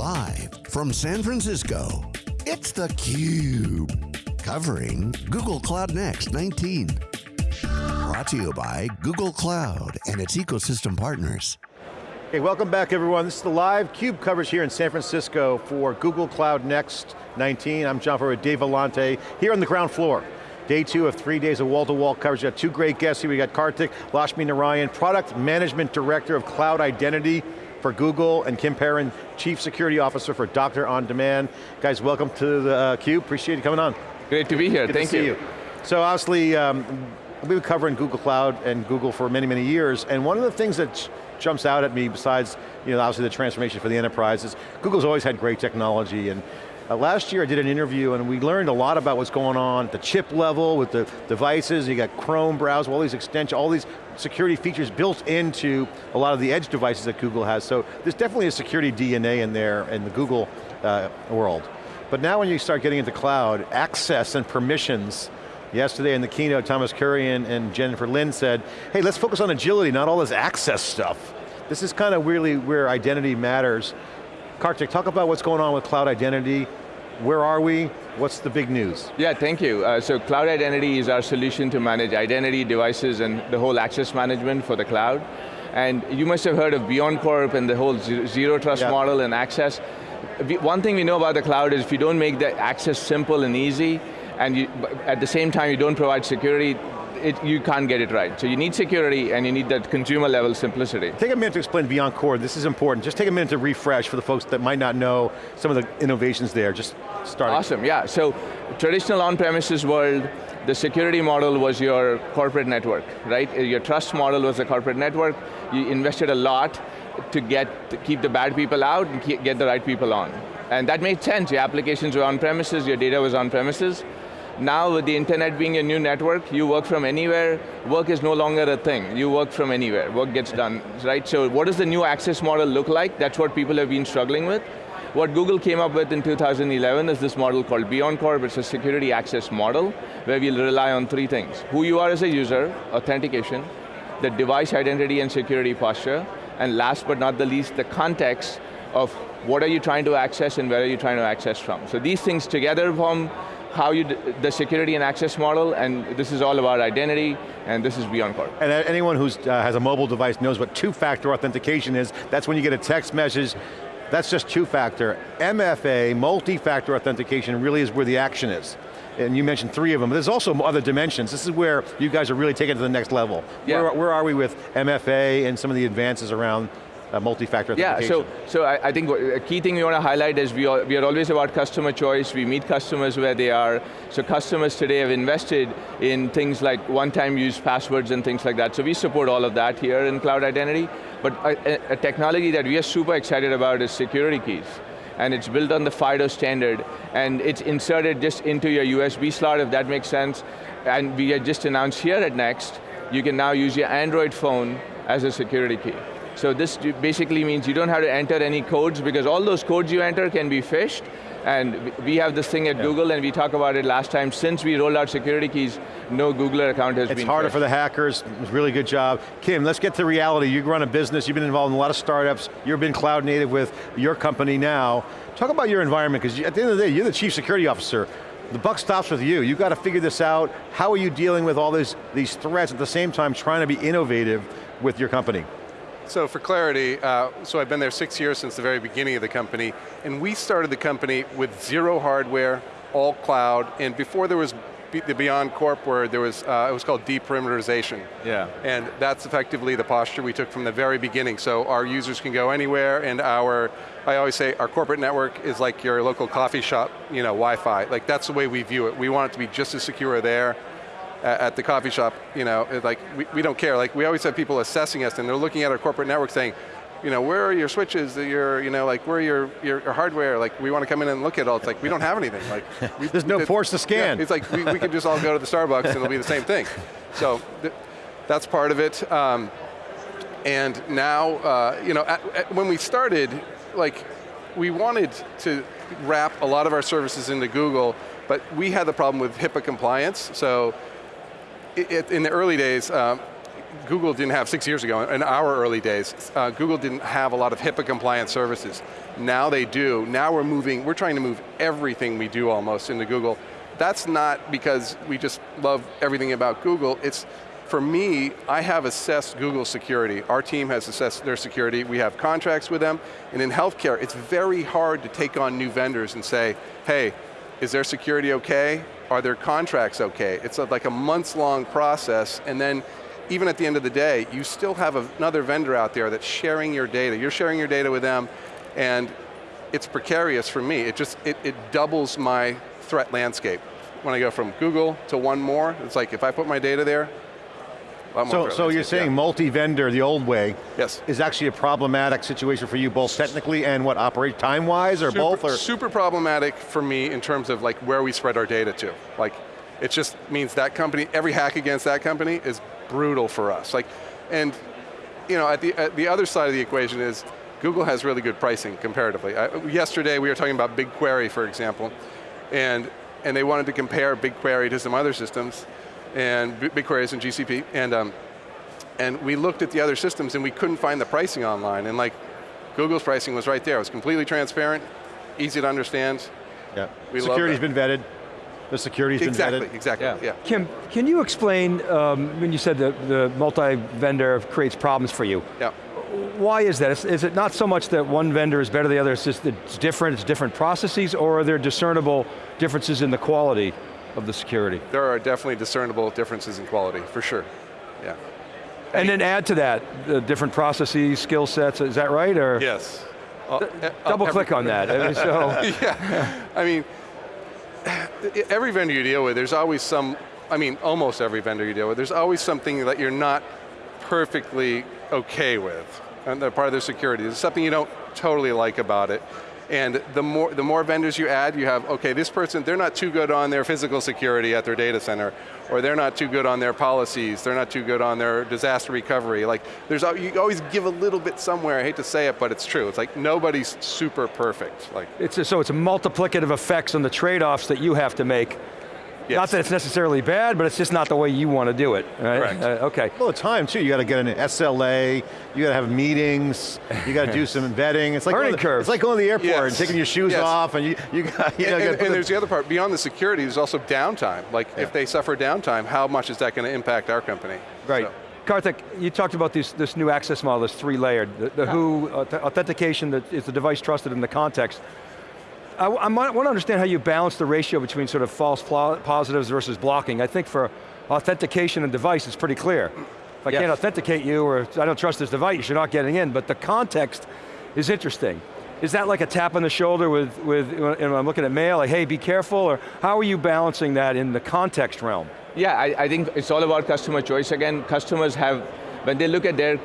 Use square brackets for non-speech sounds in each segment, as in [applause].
Live from San Francisco, it's theCUBE. Covering Google Cloud Next 19. Brought to you by Google Cloud and its ecosystem partners. Hey, welcome back everyone. This is the live CUBE coverage here in San Francisco for Google Cloud Next 19. I'm John Furrier with Dave Vellante, here on the ground floor. Day two of three days of wall-to-wall -wall coverage. We got two great guests here. We got Karthik Lakshminarayanan, Product Management Director of Cloud Identity for Google, and Kim Perrin, Chief Security Officer for Doctor On Demand. Guys, welcome to the uh, CUBE, appreciate you coming on. Great to be here, Good thank you. you. So obviously, um, we've been covering Google Cloud and Google for many, many years, and one of the things that jumps out at me besides, you know, obviously the transformation for the enterprise is Google's always had great technology, and uh, last year I did an interview and we learned a lot about what's going on at the chip level with the devices, you got Chrome browser, all these extensions, all these security features built into a lot of the edge devices that Google has. So there's definitely a security DNA in there in the Google uh, world. But now when you start getting into cloud, access and permissions, Yesterday in the keynote, Thomas Kurian and Jennifer Lin said, hey, let's focus on agility, not all this access stuff. This is kind of really where identity matters. Karthik, talk about what's going on with cloud identity. Where are we? What's the big news? Yeah, thank you. Uh, so Cloud Identity is our solution to manage identity, devices, and the whole access management for the cloud. And you must have heard of BeyondCorp and the whole zero trust yeah. model and access. One thing we know about the cloud is if you don't make the access simple and easy, and you, at the same time you don't provide security, it, you can't get it right. So you need security and you need that consumer level simplicity. Take a minute to explain BeyondCorp, this is important. Just take a minute to refresh for the folks that might not know some of the innovations there, just start. Awesome, yeah. So traditional on-premises world, the security model was your corporate network, right? Uh, your trust model was the corporate network. You invested a lot to get to keep the bad people out and get the right people on. And that made sense. Your applications were on-premises, your data was on-premises. Now with the internet being a new network, you work from anywhere, work is no longer a thing. You work from anywhere, work gets done, right? So what does the new access model look like? That's what people have been struggling with. What Google came up with in 2011 is this model called BeyondCorp. is a security access model where we'll rely on three things. Who you are as a user, authentication, the device identity and security posture, and last but not the least, the context of what are you trying to access and where are you trying to access from. So these things together form how you, the security and access model, and this is all about identity, and this is BeyondCorp. And anyone who uh, has a mobile device knows what two-factor authentication is. That's when you get a text message, that's just two-factor. MFA, multi-factor authentication, really is where the action is. And you mentioned three of them, but there's also other dimensions. This is where you guys are really taking it to the next level. Yeah. Where, where are we with MFA and some of the advances around uh, multi-factor Yeah, so, so I, I, think a key thing we want to highlight is we are, we are always about customer choice, we meet customers where they are, so customers today have invested in things like one-time use passwords and things like that, so we support all of that here in Cloud Identity, but a, a technology that we are super excited about is security keys. And it's built on the FIDO standard, and it's inserted just into your USB slot, if that makes sense, and we just announced here at Next, you can now use your Android phone as a security key. So this basically means you don't have to enter any codes because all those codes you enter can be phished and we have this thing at yeah. Google and we talked about it last time, since we rolled out security keys, no Googler account has it's been It's harder phished. for the hackers, really good job. Kim, let's get to reality. You run a business, you've been involved in a lot of startups, you've been cloud native with your company now. Talk about your environment, because at the end of the day, you're the chief security officer. The buck stops with you. You've got to figure this out. How are you dealing with all these, these threats at the same time trying to be innovative with your company? So for clarity, uh, so I've been there six years since the very beginning of the company, and we started the company with zero hardware, all cloud, and before there was the BeyondCorp word, there was, uh, it was called deperimeterization. Yeah. And that's effectively the posture we took from the very beginning. So our users can go anywhere and our, I always say our corporate network is like your local coffee shop, you know, Wi-Fi. Like that's the way we view it. We want it to be just as secure there at the coffee shop, you know, like we, we don't care. Like we always have people assessing us and they're looking at our corporate network saying, you know, where are your switches, your, you know, like where are your, your, your, hardware, like we want to come in and look at all. It's like, we don't have anything. Like, [laughs] we, There's no ports to scan. Yeah, it's like, we, we could just all go to the Starbucks and it'll be the same thing. So, th that's part of it. Um, and now, uh, you know, at, at, when we started, like, we wanted to wrap a lot of our services into Google, but we had the problem with HIPAA compliance. So it, in the early days, um, Google didn't have six years ago, in our early days, uh, Google didn't have a lot of HIPAA compliant services. Now they do. Now we're moving, we're trying to move everything we do almost into Google. That's not because we just love everything about Google, it's for me, I have assessed Google's security. Our team has assessed their security. We have contracts with them. And in healthcare, it's very hard to take on new vendors and say, hey, is their security okay? Are their contracts okay? It's like a months long process and then even at the end of the day, you still have another vendor out there that's sharing your data. You're sharing your data with them and it's precarious for me. It just, it, it doubles my threat landscape. When I go from Google to one more, it's like if I put my data there, so, so you're saying yeah. multi-vendor, the old way, yes. is actually a problematic situation for you, both technically and what, operate time-wise, or super, both? Or? Super problematic for me in terms of like where we spread our data to. Like, it just means that company, every hack against that company is brutal for us. Like, and you know, at the, at the other side of the equation is, Google has really good pricing comparatively. I, yesterday we were talking about BigQuery, for example, and, and they wanted to compare BigQuery to some other systems, and BigQuery is in GCP, and, um, and we looked at the other systems and we couldn't find the pricing online, and like, Google's pricing was right there. It was completely transparent, easy to understand. Yeah, we security's been vetted. The security's exactly, been vetted. Exactly, yeah. yeah. Kim, can you explain, um, when you said the, the multi-vendor creates problems for you, yeah. why is that? Is, is, it not so much that one vendor is better than the other, it's just it's different, it's different processes, or are there discernible differences in the quality of the security? There are definitely discernible differences in quality, for sure, yeah. And then add to that, the different processes, skill sets, is that right, or? Yes. Uh, uh, Double click on that, I mean, so. [laughs] yeah, I mean, [sighs] every vendor you deal with, there's always some, I mean, almost every vendor you deal with, there's always something that you're not perfectly okay with. And they're part of their security. There's something you don't totally like about it. And the more, the more vendors you add, you have, okay, this person, they're not too good on their physical security at their data center, or they're not too good on their policies, they're not too good on their disaster recovery. Like, there's, you always give a little bit somewhere, I hate to say it, but it's true. It's like nobody's super perfect. Like, it's a, so it's multiplicative effects on the trade-offs that you have to make Yes. Not that it's necessarily bad, but it's just not the way you want to do it, right? Correct. Uh, okay. Well, the time too, you got to get an SLA, you got to have meetings, you got to do some vetting. It's like Learning the, curve. It's like going to the airport yes. and taking your shoes yes. off and you, you got, you know, And, and, and there's the other part, beyond the security, there's also downtime. Like yeah. if they suffer downtime, how much is that going to impact our company? Right. So. Karthik, you talked about this, this new access model, this three-layered, the, the yeah. who authentication that is the device trusted in the context. I, I want to understand how you balance the ratio between sort of false positives versus blocking. I think for authentication and device, it's pretty clear. If I yes. can't authenticate you or I don't trust this device, you're not getting in, but the context is interesting. Is that like a tap on the shoulder with, with when I'm looking at mail, like, hey, be careful, or how are you balancing that in the context realm? Yeah, I, I think it's all about customer choice. Again, customers have, when they look at their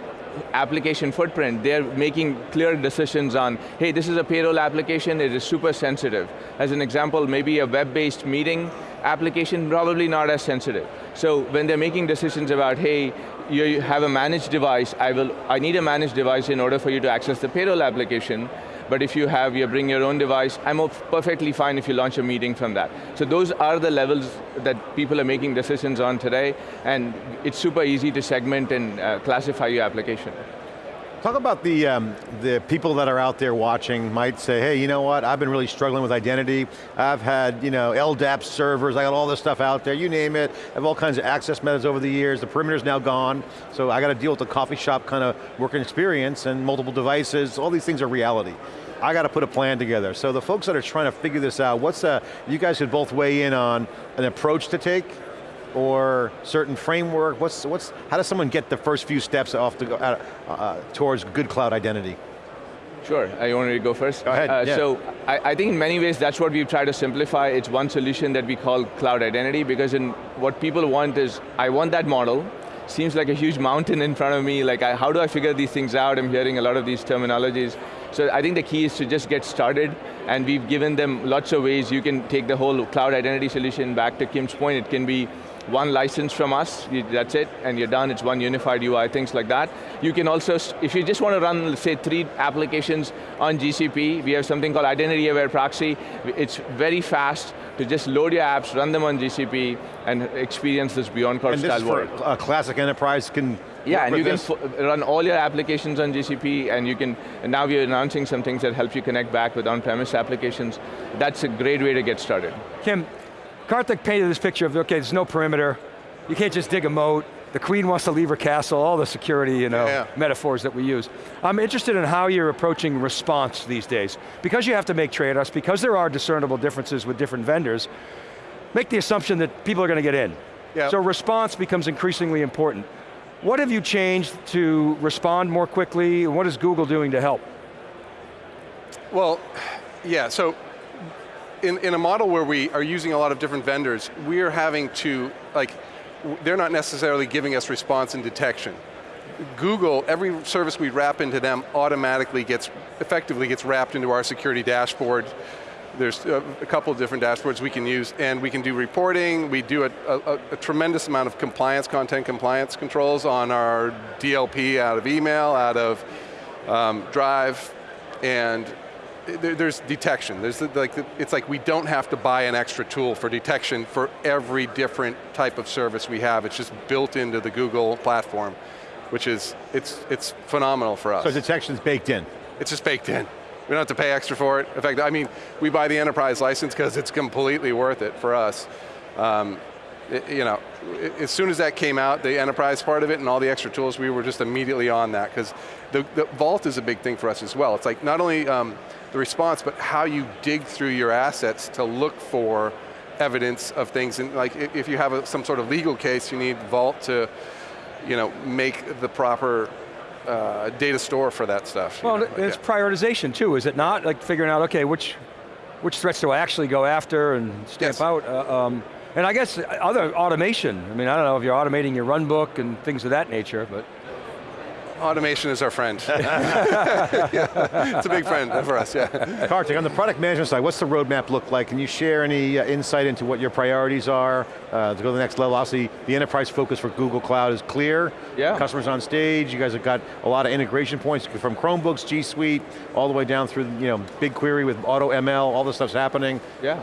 application footprint, they're making clear decisions on, hey, this is a payroll application, it is super sensitive. As an example, maybe a web-based meeting application, probably not as sensitive. So when they're making decisions about, hey, you have a managed device, I, will, I need a managed device in order for you to access the payroll application, but if you have, you bring your own device, I'm perfectly fine if you launch a meeting from that. So those are the levels that people are making decisions on today, and it's super easy to segment and uh, classify your application. Talk about the, um, the people that are out there watching might say, hey, you know what, I've been really struggling with identity. I've had, you know, LDAP servers, I got all this stuff out there, you name it. I have all kinds of access methods over the years, the perimeter's now gone, so I got to deal with the coffee shop kind of working experience and multiple devices, all these things are reality. I got to put a plan together. So the folks that are trying to figure this out, what's a, you guys could both weigh in on an approach to take or certain framework? What's, what's, how does someone get the first few steps off to go, uh, uh, towards good cloud identity? Sure, I wanted to go first. Go ahead, uh, yeah. So, I, I, think in many ways that's what we've tried to simplify. It's one solution that we call cloud identity because in what people want is, I want that model, seems like a huge mountain in front of me, like I, how do I figure these things out? I'm hearing a lot of these terminologies. So I think the key is to just get started and we've given them lots of ways you can take the whole cloud identity solution back to Kim's point. It can be one license from us, that's it, and you're done, it's one unified UI, things like that. You can also, if you just want to run, let's say, three applications on GCP, we have something called Identity Aware Proxy. It's very fast to just load your apps, run them on GCP, and experience this BeyondCorp style world. a classic enterprise can Yeah, and you can this? f- run all your applications on GCP, and you can, and now we're announcing some things that help you connect back with on-premise applications. That's a great way to get started. Kim, Karthik painted this picture of, okay, there's no perimeter, you can't just dig a moat, the queen wants to leave her castle, all the security you know, Yeah. metaphors that we use. I'm interested in how you're approaching response these days. Because you have to make trade-offs, because there are discernible differences with different vendors, make the assumption that people are going to get in. Yeah. So response becomes increasingly important. What have you changed to respond more quickly? What is Google doing to help? Well, yeah, so in, in a model where we are using a lot of different vendors, we are having to, like, they're not necessarily giving us response and detection. Google, every service we wrap into them automatically gets, effectively gets wrapped into our security dashboard. There's a, a couple of different dashboards we can use, and we can do reporting, we do a, a, a tremendous amount of compliance, content compliance controls on our DLP out of email, out of um, Drive, and there, there's detection. There's like it's like we don't have to buy an extra tool for detection for every different type of service we have. It's just built into the Google platform, which is it's it's phenomenal for us. So detection's baked in. It's just baked in. We don't have to pay extra for it. In fact, I mean, we buy the enterprise license because it's completely worth it for us. Um, it- you know, i- as soon as that came out, the enterprise part of it and all the extra tools, we were just immediately on that because the, the vault is a big thing for us as well. It's like not only um, the response, but how you dig through your assets to look for evidence of things. And like if you have a, some sort of legal case, you need Vault to, you know, make the proper uh, data store for that stuff. Well, know, like it's prioritization too, is it not? Like figuring out, okay, which, which threats do I actually go after and stamp Yes. out? Uh, um, and I guess other automation. I mean, I don't know if you're automating your run book and things of that nature, but Automation is our friend. [laughs] Yeah, It's a big friend for us, yeah. Karthik, on the product management side, what's the roadmap look like? Can you share any uh, insight into what your priorities are uh, to go to the next level? Obviously, the enterprise focus for Google Cloud is clear. Yeah. Customers on stage, you guys have got a lot of integration points from Chromebooks, G Suite, all the way down through you know, BigQuery with Auto ML, all this stuff's happening. Yeah.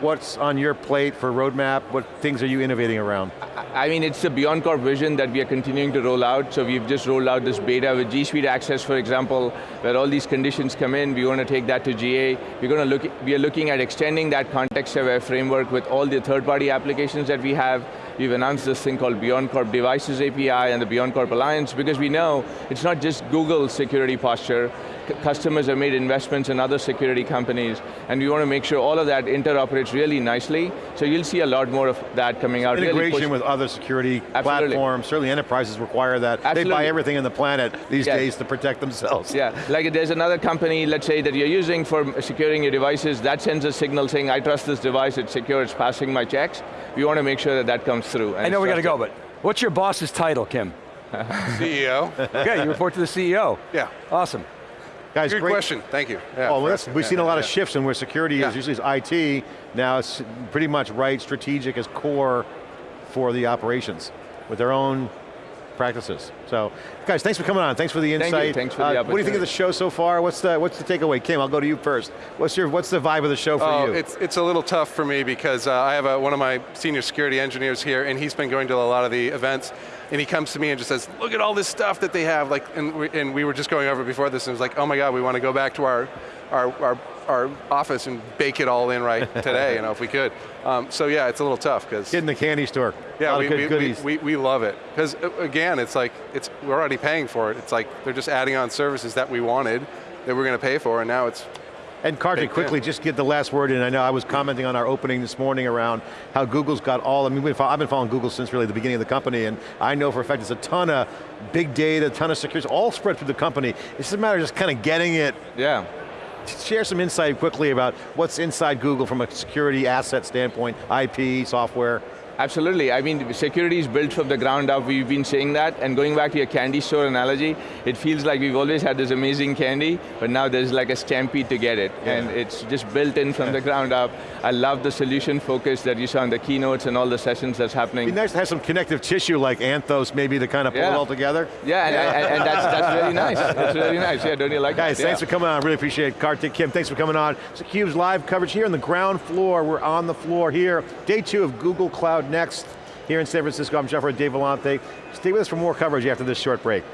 What's on your plate for roadmap? What things are you innovating around? I mean, it's the Beyond Corp vision that we are continuing to roll out. So we've just rolled out this beta with G Suite Access, for example, where all these conditions come in. We want to take that to GA. We're going to look. We are looking at extending that context-aware framework with all the third-party applications that we have. We've announced this thing called Beyond Corp Devices API and the Beyond Corp Alliance because we know it's not just Google's security posture. C- customers have made investments in other security companies, and we want to make sure all of that interoperates really nicely. So you'll see a lot more of that coming out. Integration push- with other security Absolutely. platforms, certainly enterprises require that. Absolutely. They buy everything in the planet these Yes. days to protect themselves. Yeah, like there's another company, let's say, that you're using for securing your devices, that sends a signal saying, I trust this device, it's secure, it's passing my checks. We want to make sure that that comes through. and I know it's we got to go, but what's your boss's title, Kim? [laughs] [laughs] CEO. okay, you report to the CEO. Yeah. Awesome. Guys, Good great. question, thank you. Yeah, Oh, well, for that's, asking. we've Yeah, seen a lot of shifts in where security is, usually it's IT, now it's pretty much right strategic as core for the operations with their own practices. So, guys, thanks for coming on. Thanks for the you. insight. Thanks for the Uh, What do you think of the show so far? What's the what's the takeaway? Kim, I'll go to you first. What's your what's the vibe of the show for Oh, you? it's, it's a little tough for me because uh, I have a, one of my senior security engineers here and he's been going to a lot of the events and he comes to me and just says, look at all this stuff that they have. Like, and, we, and we were just going over before this and it was like, oh my God, we want to go back to our, our, our, our office and bake it all in right [laughs] today, you know, if we could. Um, so yeah, it's a little tough because Kid in the candy store. a yeah, lot we, of good we, we, we, we love it. Because again, it's like, it's, we're already paying for it. It's like, they're just adding on services that we wanted, that we're going to pay for, and now it's, And Karthik, quickly, just get the last word in. I know I was commenting on our opening this morning around how Google's got all, I mean, I've been following Google since really the beginning of the company, and I know for a fact it's a ton of big data, a ton of security, all spread through the company. It's just a matter of just kind of getting it Yeah. Share some insight quickly about what's inside Google from a security asset standpoint, IP, software. Absolutely, I mean, security is built from the ground up, we've been saying that, and going back to your candy store analogy, it feels like we've always had this amazing candy, but now there's like a stampede to get it, and it's just built in from the ground up. I love the solution focus that you saw in the keynotes and all the sessions that's happening. It'd be nice to have some connective tissue like Anthos maybe to kind of pull it all together. Yeah, and, and, and that's, that's really nice. [laughs] That's really nice. Yeah, don't you like Guys, that? thanks yeah. for coming on. Really appreciate it. Karthik, Kim, thanks for coming on. It's theCUBE's live coverage here on the ground floor. We're on the floor here. Day two of Google Cloud Next here in San Francisco. I'm Jeff Dave Vellante. Stay with us for more coverage after this short break.